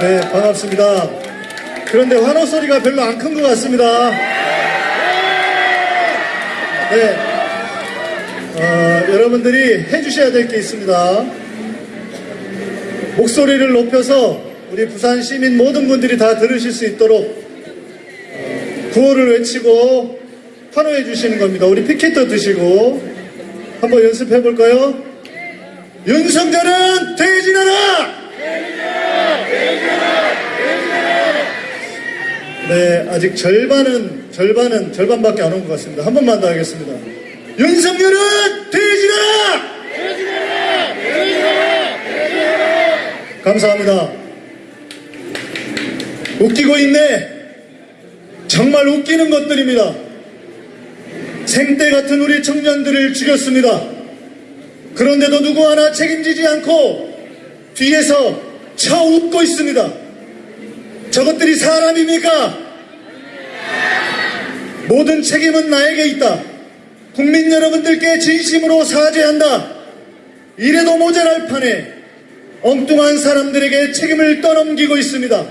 네, 반갑습니다. 그런데 환호 소리가 별로 안 큰 것 같습니다. 네, 어, 여러분들이 해주셔야 될 게 있습니다. 목소리를 높여서 우리 부산 시민 모든 분들이 다 들으실 수 있도록 어, 구호를 외치고 환호해 주시는 겁니다. 우리 피켓도 드시고 한번 연습해 볼까요? 윤석열은 퇴진하라! 네, 아직 절반은, 절반은, 절반밖에 안 온 것 같습니다. 한 번만 더 하겠습니다. 윤석열은 퇴진하라! 감사합니다. 웃기고 있네. 정말 웃기는 것들입니다. 생떼 같은 우리 청년들을 죽였습니다. 그런데도 누구 하나 책임지지 않고 뒤에서 쳐 웃고 있습니다. 저것들이 사람입니까? 모든 책임은 나에게 있다. 국민 여러분들께 진심으로 사죄한다. 이래도 모자랄 판에 엉뚱한 사람들에게 책임을 떠넘기고 있습니다.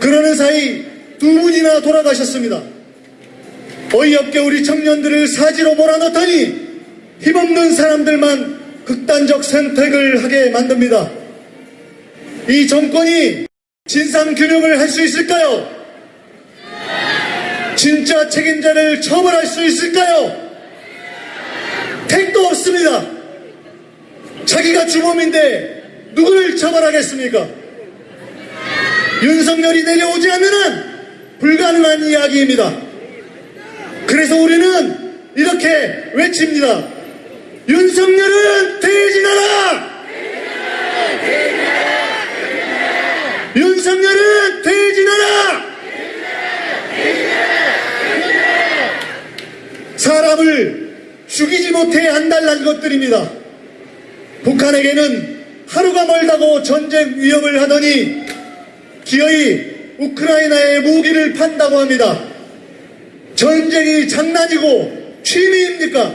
그러는 사이 두 분이나 돌아가셨습니다. 어이없게 우리 청년들을 사지로 몰아넣더니 힘없는 사람들만 극단적 선택을 하게 만듭니다. 이 정권이 진상규명을 할 수 있을까요? 진짜 책임자를 처벌할 수 있을까요? 택도 없습니다. 자기가 주범인데 누구를 처벌하겠습니까? 윤석열이 내려오지 않으면 불가능한 이야기입니다. 그래서 우리는 이렇게 외칩니다. 윤석열은 퇴진하라! 윤석열은 퇴진하라! 사람을 죽이지 못해 안달난 것들입니다. 북한에게는 하루가 멀다고 전쟁 위협을 하더니 기어이 우크라이나에 무기를 판다고 합니다. 전쟁이 장난이고 취미입니까?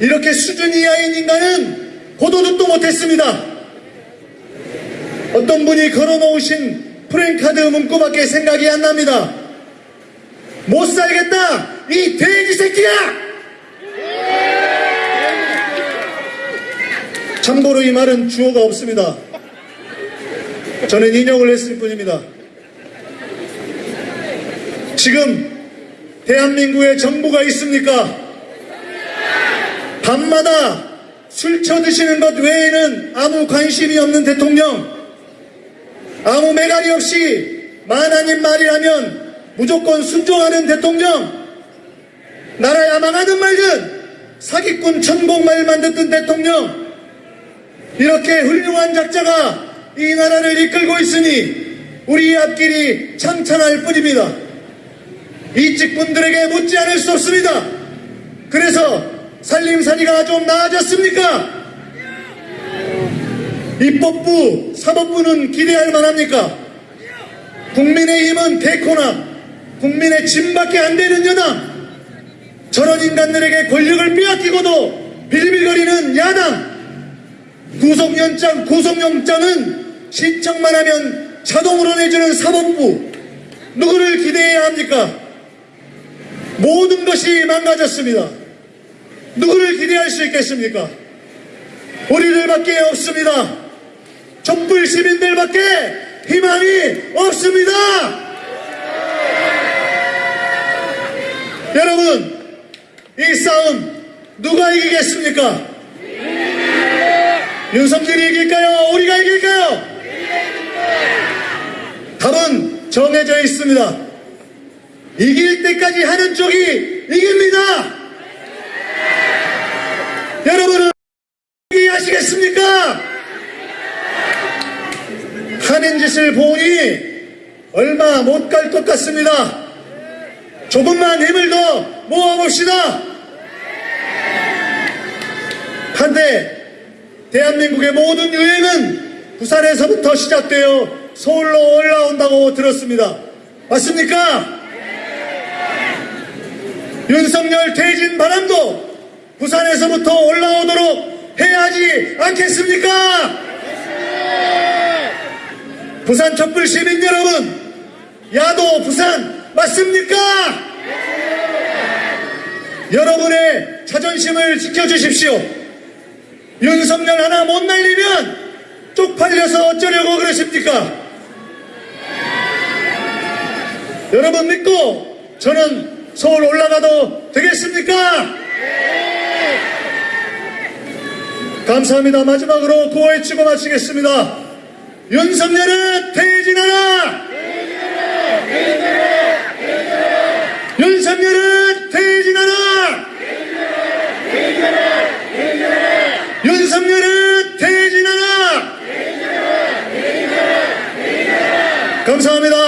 이렇게 수준 이하인 인간은 보도 듣도 못했습니다. 어떤 분이 걸어놓으신 프랭카드 문구밖에 생각이 안 납니다. 못 살겠다! 이 돼지 새끼야! 참고로 이 말은 주어가 없습니다. 저는 인용을 했을 뿐입니다. 지금 대한민국에 정부가 있습니까? 밤마다 술 쳐드시는 것 외에는 아무 관심이 없는 대통령, 아무 매갈이 없이 만하님 말이라면 무조건 순종하는 대통령, 나라 야 망하는 말든 사기꾼 천공말만 듣던 대통령, 이렇게 훌륭한 작자가 이 나라를 이끌고 있으니 우리 앞길이 창창할 뿐입니다. 이직분들에게 묻지 않을 수 없습니다. 그래서 살림살이가 좀 나아졌습니까? 입법부, 사법부는 기대할 만합니까? 국민의힘은 개코나 국민의 짐밖에 안 되는 여당 저런 인간들에게 권력을 빼앗기고도 빌빌거리는 야당 구속영장, 구속영장은 신청만 하면 자동으로 내주는 사법부 누구를 기대해야 합니까? 모든 것이 망가졌습니다. 누구를 기대할 수 있겠습니까? 우리들밖에 없습니다. 촛불 시민들밖에 희망이 없습니다. 여러분, 이 싸움 누가 이기겠습니까? 윤석열이 이길까요? 우리가 이길까요? 답은 정해져 있습니다. 이길 때까지 하는 쪽이 이깁니다. 여러분은 이해하시겠습니까? 짓을 보니 얼마 못 갈 것 같습니다. 조금만 힘을 더 모아봅시다. 한데 대한민국의 모든 유행은 부산에서부터 시작되어 서울로 올라온다고 들었습니다. 맞습니까? 윤석열 퇴진 바람도 부산에서부터 올라오도록 해야 하지 않겠습니까? 부산 촛불 시민 여러분, 야도 부산 맞습니까? 여러분의 자존심을 지켜주십시오. 윤석열 하나 못 날리면 쪽팔려서 어쩌려고 그러십니까? 여러분 믿고 저는 서울 올라가도 되겠습니까? 감사합니다. 마지막으로 구호 외치고 마치겠습니다. 윤석열을 퇴진하라! 퇴진해! 퇴진해! 윤석열을 퇴진하라! 퇴진해! 퇴진해! 윤석열을 퇴진하라! 퇴진해! 퇴진해! 감사합니다.